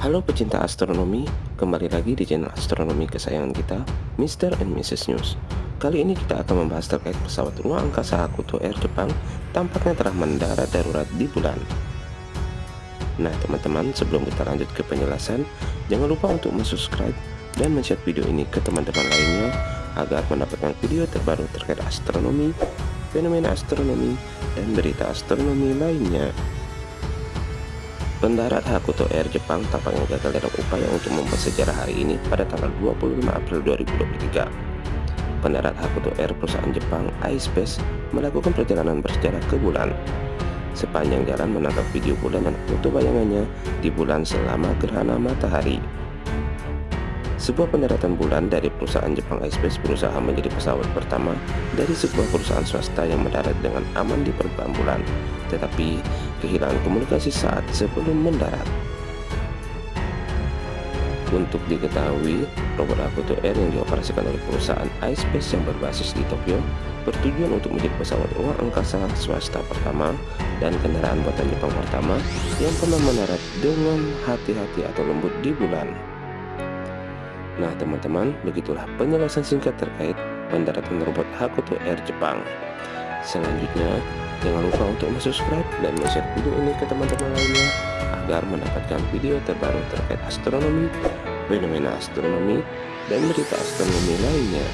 Halo pecinta astronomi, kembali lagi di channel astronomi kesayangan kita, Mr. and Mrs. News. Kali ini kita akan membahas terkait pesawat ruang angkasa Hakuto Air Jepang tampaknya telah mendarat darurat di bulan. Nah teman-teman, sebelum kita lanjut ke penjelasan, jangan lupa untuk subscribe dan share video ini ke teman-teman lainnya agar mendapatkan video terbaru terkait astronomi, fenomena astronomi, dan berita astronomi lainnya. Pendarat Hakuto Air Jepang tampaknya gagal dalam upaya untuk membuat sejarah hari ini pada tanggal 25 April 2023. Pendarat Hakuto Air perusahaan Jepang iSpace melakukan perjalanan bersejarah ke bulan. Sepanjang jalan menangkap video bulan dan foto bayangannya di bulan selama gerhana matahari. Sebuah pendaratan bulan dari perusahaan Jepang iSpace berusaha menjadi pesawat pertama dari sebuah perusahaan swasta yang mendarat dengan aman di permukaan bulan, tetapi kehilangan komunikasi saat sebelum mendarat. Untuk diketahui, robot Hakuto Air yang dioperasikan oleh perusahaan iSpace yang berbasis di Tokyo bertujuan untuk menjadi pesawat ruang angkasa swasta pertama dan kendaraan buatan Jepang pertama yang pernah mendarat dengan hati-hati atau lembut di bulan. Nah teman-teman, begitulah penjelasan singkat terkait pendaratan robot Hakuto Air Jepang. Selanjutnya, jangan lupa untuk subscribe dan share video ini ke teman-teman lainnya agar mendapatkan video terbaru terkait astronomi, fenomena astronomi, dan berita astronomi lainnya.